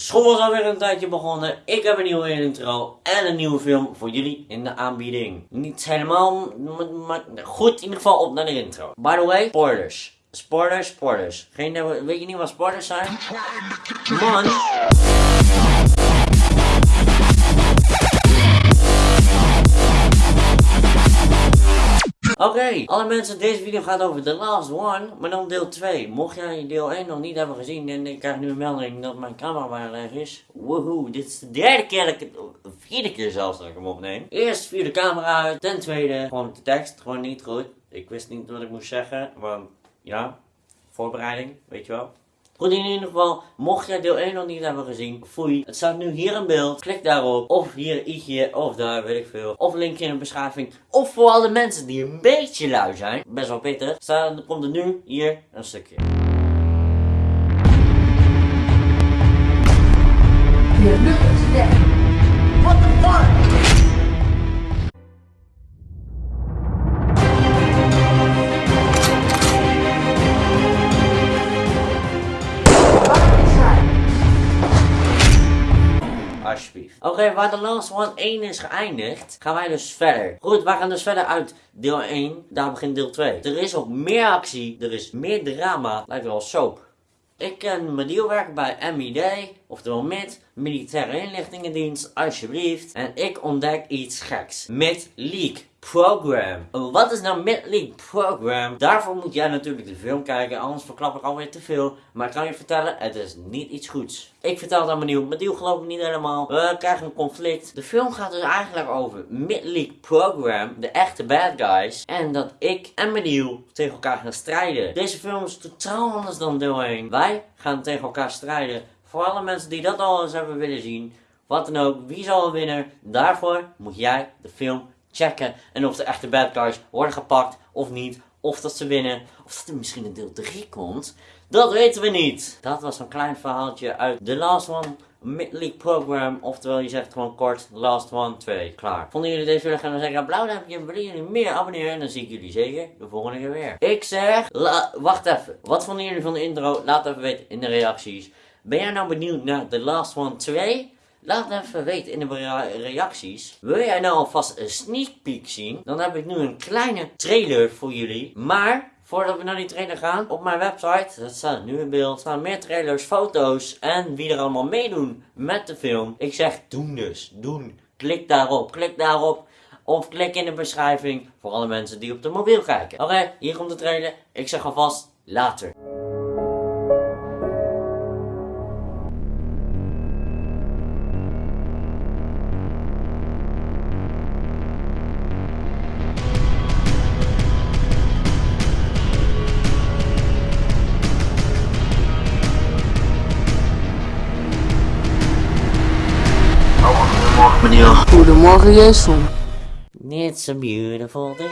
School is alweer een tijdje begonnen. Ik heb een nieuwe intro en een nieuwe film voor jullie in de aanbieding. Niet helemaal, maar goed in ieder geval op naar de intro. By the way, spoilers. Spoilers, spoilers. Geen, weet je niet wat spoilers zijn? Man. Oké, alle mensen, deze video gaat over The Last One, maar dan deel 2. Mocht jij deel 1 nog niet hebben gezien en ik krijg nu een melding dat mijn camera bijna leeg is. Woehoe, dit is de derde keer dat ik het, de vierde keer zelfs dat ik hem opneem. Eerst via de camera uit, ten tweede gewoon de tekst, gewoon niet goed. Ik wist niet wat ik moest zeggen, want ja, voorbereiding, weet je wel. Goed, in ieder geval, mocht jij deel 1 nog niet hebben gezien, foei. Het staat nu hier in beeld. Klik daarop. Of hier ietsje, of daar, weet ik veel. Of linkje in de beschrijving. Of voor alle mensen die een beetje lui zijn, best wel pittig, staat, komt er nu hier een stukje. Alsjeblieft. Oké, waar de Last One 1 is geëindigd, gaan wij dus verder. Goed, wij gaan dus verder uit deel 1. Daar begint deel 2. Er is ook meer actie, er is meer drama. Lijkt wel soap. Ik ken mijn dealwerk bij MID, oftewel MID, Militaire Inlichtingendienst, alsjeblieft. En ik ontdek iets geks. Mid Leak Program. Wat is nou Mid Leak Program? Daarvoor moet jij natuurlijk de film kijken, anders verklap ik alweer te veel. Maar ik kan je vertellen, het is niet iets goeds. Ik vertel het aan mijn nieuw, mijn geloof ik niet helemaal. We krijgen een conflict. De film gaat dus eigenlijk over Mid Leak Program, de echte bad guys. En dat ik en mijn deal tegen elkaar gaan strijden. Deze film is totaal anders dan deel 1. Wij gaan tegen elkaar strijden. Voor alle mensen die dat al eens hebben willen zien, wat dan ook, wie zal winnen? Daarvoor moet jij de film checken. En of de echte bad guys worden gepakt of niet. Of dat ze winnen. Of dat er misschien een deel 3 komt. Dat weten we niet. Dat was een klein verhaaltje uit The Last One Mid-League Program. Oftewel, je zegt gewoon kort Last One 2. Klaar. Vonden jullie deze video gaan dan zeggen blauw duimpje. Willen jullie meer abonneren? En dan zie ik jullie zeker de volgende keer weer. Ik zeg, wacht even. Wat vonden jullie van de intro? Laat even weten in de reacties. Ben jij nou benieuwd naar The Last One 2? Laat het even weten in de reacties. Wil jij nou alvast een sneak peek zien? Dan heb ik nu een kleine trailer voor jullie. Maar voordat we naar die trailer gaan, op mijn website, dat staat nu in beeld, staan meer trailers, foto's en wie er allemaal meedoen met de film. Ik zeg doen dus, doen. Klik daarop, klik daarop. Of klik in de beschrijving voor alle mensen die op de mobiel kijken. Oké, hier komt de trailer. Ik zeg alvast later. Goedemorgen, Jason. It's a beautiful day.